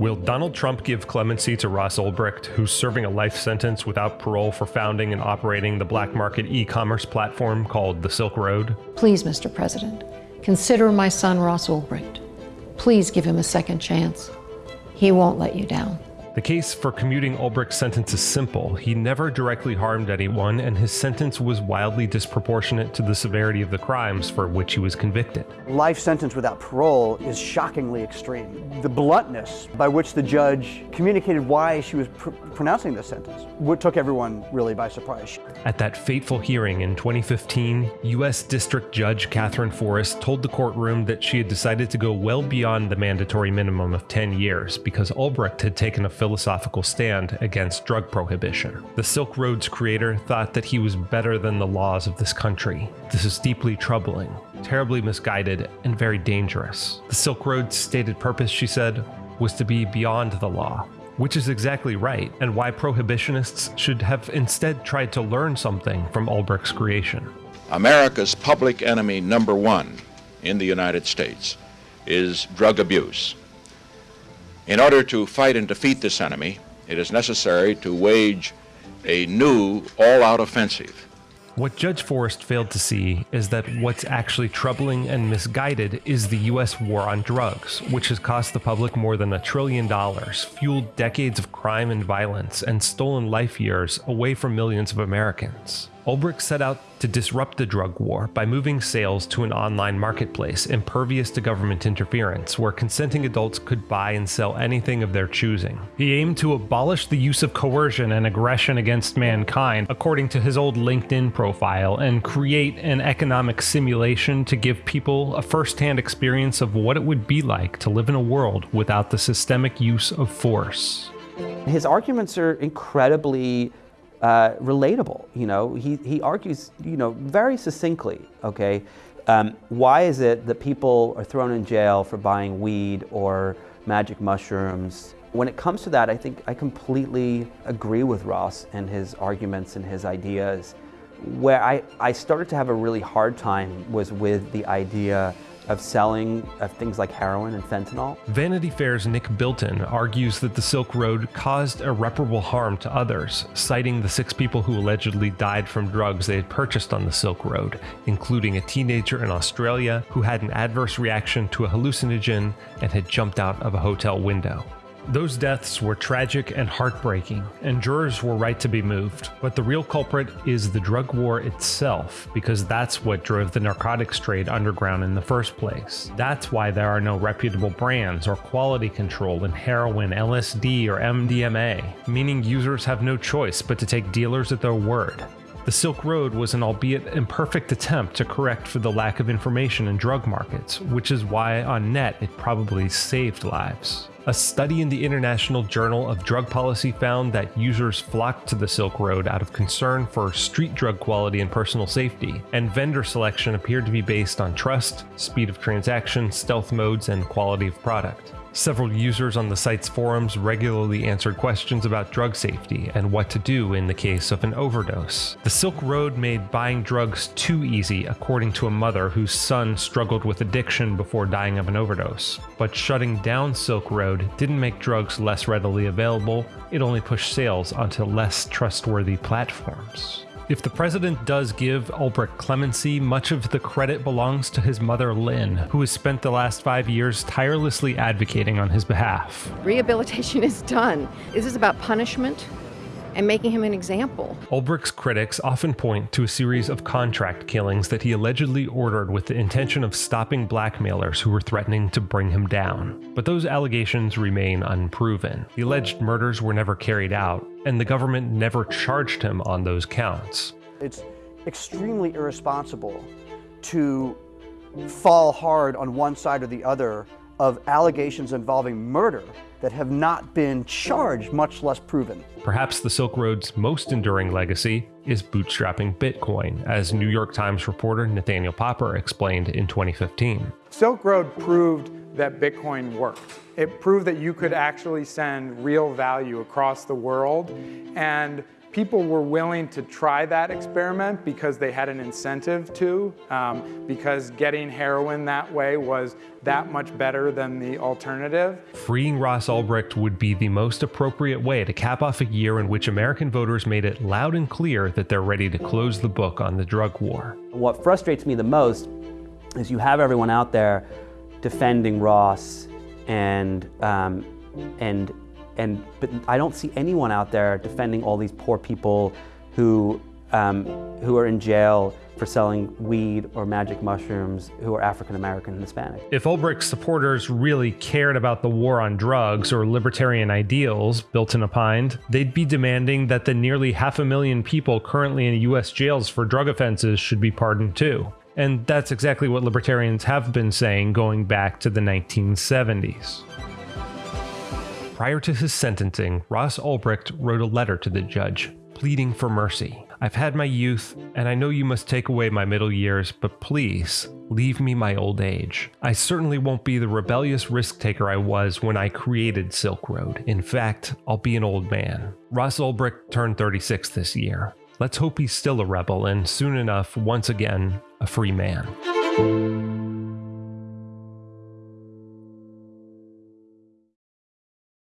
Will Donald Trump give clemency to Ross Ulbricht, who's serving a life sentence without parole for founding and operating the black market e commerce platform called the Silk Road? Please, Mr. President, consider my son Ross Ulbricht. Please give him a second chance. He won't let you down. The case for commuting Ulbricht's sentence is simple. He never directly harmed anyone, and his sentence was wildly disproportionate to the severity of the crimes for which he was convicted. Life sentence without parole is shockingly extreme. The bluntness by which the judge communicated why she was pr pronouncing this sentence took everyone really by surprise. At that fateful hearing in 2015, U.S. District Judge Katherine Forrest told the courtroom that she had decided to go well beyond the mandatory minimum of 10 years because Ulbricht had taken a philosophical stand against drug prohibition. The Silk Road's creator thought that he was better than the laws of this country. This is deeply troubling, terribly misguided, and very dangerous. The Silk Road's stated purpose, she said, was to be beyond the law, which is exactly right, and why prohibitionists should have instead tried to learn something from Ulbricht's creation. America's public enemy number one in the United States is drug abuse. In order to fight and defeat this enemy, it is necessary to wage a new all-out offensive. What Judge Forrest failed to see is that what's actually troubling and misguided is the US war on drugs, which has cost the public more than a trillion dollars, fueled decades of crime and violence, and stolen life years away from millions of Americans. Ulbricht set out to disrupt the drug war by moving sales to an online marketplace impervious to government interference, where consenting adults could buy and sell anything of their choosing. He aimed to abolish the use of coercion and aggression against mankind, according to his old LinkedIn profile, and create an economic simulation to give people a first-hand experience of what it would be like to live in a world without the systemic use of force. His arguments are incredibly uh, relatable. You know, he, he argues, you know, very succinctly, okay, um, why is it that people are thrown in jail for buying weed or magic mushrooms? When it comes to that, I think I completely agree with Ross and his arguments and his ideas. Where I, I started to have a really hard time was with the idea of selling of things like heroin and fentanyl. Vanity Fair's Nick Bilton argues that the Silk Road caused irreparable harm to others, citing the six people who allegedly died from drugs they had purchased on the Silk Road, including a teenager in Australia who had an adverse reaction to a hallucinogen and had jumped out of a hotel window. Those deaths were tragic and heartbreaking, and jurors were right to be moved. But the real culprit is the drug war itself, because that's what drove the narcotics trade underground in the first place. That's why there are no reputable brands or quality control in heroin, LSD, or MDMA, meaning users have no choice but to take dealers at their word. The Silk Road was an albeit imperfect attempt to correct for the lack of information in drug markets, which is why on net it probably saved lives. A study in the International Journal of Drug Policy found that users flocked to the Silk Road out of concern for street drug quality and personal safety, and vendor selection appeared to be based on trust, speed of transaction, stealth modes, and quality of product. Several users on the site's forums regularly answered questions about drug safety and what to do in the case of an overdose. The Silk Road made buying drugs too easy, according to a mother whose son struggled with addiction before dying of an overdose. But shutting down Silk Road didn't make drugs less readily available, it only pushed sales onto less trustworthy platforms. If the president does give Ulbricht clemency, much of the credit belongs to his mother, Lynn, who has spent the last five years tirelessly advocating on his behalf. Rehabilitation is done. Is this is about punishment and making him an example. Ulbricht's critics often point to a series of contract killings that he allegedly ordered with the intention of stopping blackmailers who were threatening to bring him down. But those allegations remain unproven. The alleged murders were never carried out, and the government never charged him on those counts. It's extremely irresponsible to fall hard on one side or the other of allegations involving murder that have not been charged, much less proven. Perhaps the Silk Road's most enduring legacy is bootstrapping Bitcoin, as New York Times reporter Nathaniel Popper explained in 2015. Silk Road proved that Bitcoin worked. It proved that you could actually send real value across the world and people were willing to try that experiment because they had an incentive to, um, because getting heroin that way was that much better than the alternative. Freeing Ross Ulbricht would be the most appropriate way to cap off a year in which American voters made it loud and clear that they're ready to close the book on the drug war. What frustrates me the most is you have everyone out there defending Ross and um, and and but I don't see anyone out there defending all these poor people who um, who are in jail for selling weed or magic mushrooms who are African American and Hispanic. If Ulbricht's supporters really cared about the war on drugs or libertarian ideals, Bilton opined, they'd be demanding that the nearly half a million people currently in U.S. jails for drug offenses should be pardoned too. And that's exactly what libertarians have been saying going back to the 1970s. Prior to his sentencing, Ross Ulbricht wrote a letter to the judge, pleading for mercy. I've had my youth, and I know you must take away my middle years, but please, leave me my old age. I certainly won't be the rebellious risk taker I was when I created Silk Road. In fact, I'll be an old man. Ross Ulbricht turned 36 this year. Let's hope he's still a rebel and soon enough, once again, a free man.